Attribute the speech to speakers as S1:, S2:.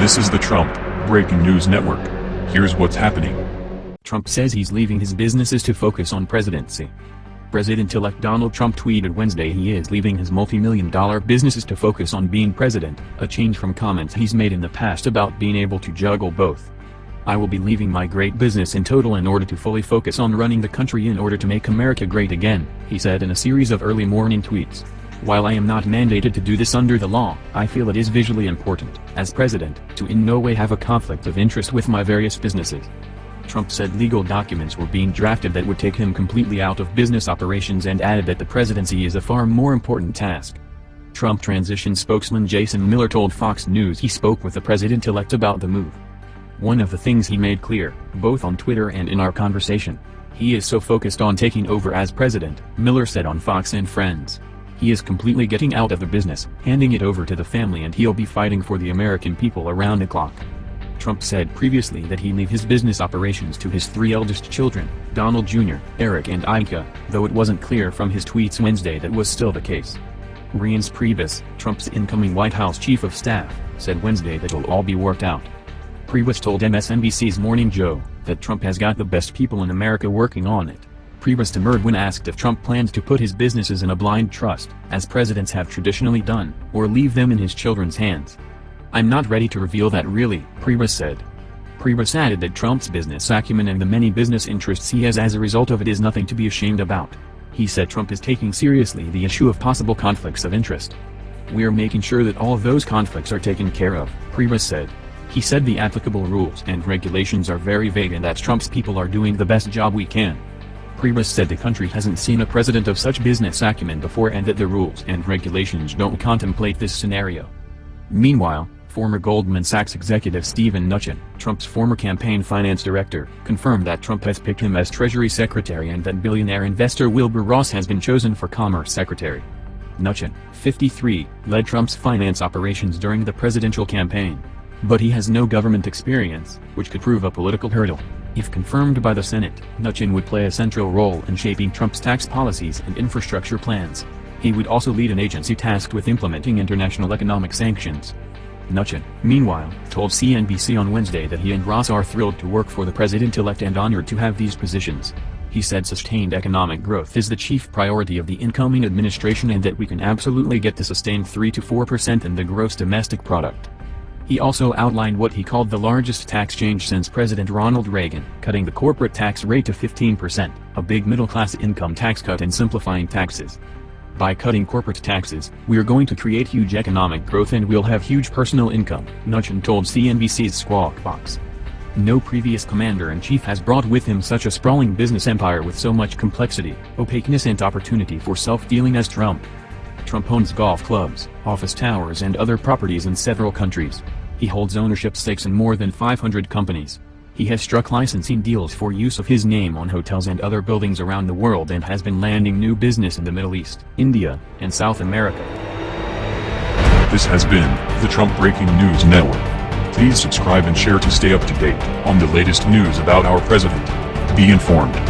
S1: This is the Trump Breaking News Network. Here's what's happening.
S2: Trump says he's leaving his businesses to focus on presidency. President-elect Donald Trump tweeted Wednesday he is leaving his multi-million dollar businesses to focus on being president, a change from comments he's made in the past about being able to juggle both. I will be leaving my great business in total in order to fully focus on running the country in order to make America great again, he said in a series of early morning tweets. While I am not mandated to do this under the law, I feel it is visually important, as president, to in no way have a conflict of interest with my various businesses. Trump said legal documents were being drafted that would take him completely out of business operations and added that the presidency is a far more important task. Trump transition spokesman Jason Miller told Fox News he spoke with the president-elect about the move. One of the things he made clear, both on Twitter and in our conversation, he is so focused on taking over as president, Miller said on Fox and Friends. He is completely getting out of the business, handing it over to the family and he'll be fighting for the American people around the clock. Trump said previously that he'd leave his business operations to his three eldest children, Donald Jr., Eric and Ivanka, though it wasn't clear from his tweets Wednesday that was still the case. Reince Priebus, Trump's incoming White House chief of staff, said Wednesday that it'll all be worked out. Priebus told MSNBC's Morning Joe that Trump has got the best people in America working on it. Priebus demurred when asked if Trump plans to put his businesses in a blind trust, as presidents have traditionally done, or leave them in his children's hands. I'm not ready to reveal that really, Priebus said. Priebus added that Trump's business acumen and the many business interests he has as a result of it is nothing to be ashamed about. He said Trump is taking seriously the issue of possible conflicts of interest. We're making sure that all those conflicts are taken care of, Priebus said. He said the applicable rules and regulations are very vague and that Trump's people are doing the best job we can. Priebus said the country hasn't seen a president of such business acumen before and that the rules and regulations don't contemplate this scenario. Meanwhile, former Goldman Sachs executive Steven Mnuchin, Trump's former campaign finance director, confirmed that Trump has picked him as Treasury Secretary and that billionaire investor Wilbur Ross has been chosen for Commerce Secretary. Mnuchin, 53, led Trump's finance operations during the presidential campaign. But he has no government experience, which could prove a political hurdle. If confirmed by the Senate, Mnuchin would play a central role in shaping Trump's tax policies and infrastructure plans. He would also lead an agency tasked with implementing international economic sanctions. Mnuchin, meanwhile, told CNBC on Wednesday that he and Ross are thrilled to work for the president-elect and honored to have these positions. He said sustained economic growth is the chief priority of the incoming administration and that we can absolutely get to sustained 3 to 4% in the gross domestic product. He also outlined what he called the largest tax change since President Ronald Reagan, cutting the corporate tax rate to 15%, a big middle-class income tax cut and simplifying taxes. By cutting corporate taxes, we're going to create huge economic growth and we'll have huge personal income, Mnuchin told CNBC's Squawk Box. No previous commander-in-chief has brought with him such a sprawling business empire with so much complexity, opaqueness and opportunity for self-dealing as Trump. Trump owns golf clubs, office towers and other properties in several countries. He holds ownership stakes in more than 500 companies. He has struck licensing deals for use of his name on hotels and other buildings around the world and has been landing new business in the Middle East, India, and South America.
S1: This has been the Trump Breaking News Network. Please subscribe and share to stay up to date on the latest news about our president. Be informed.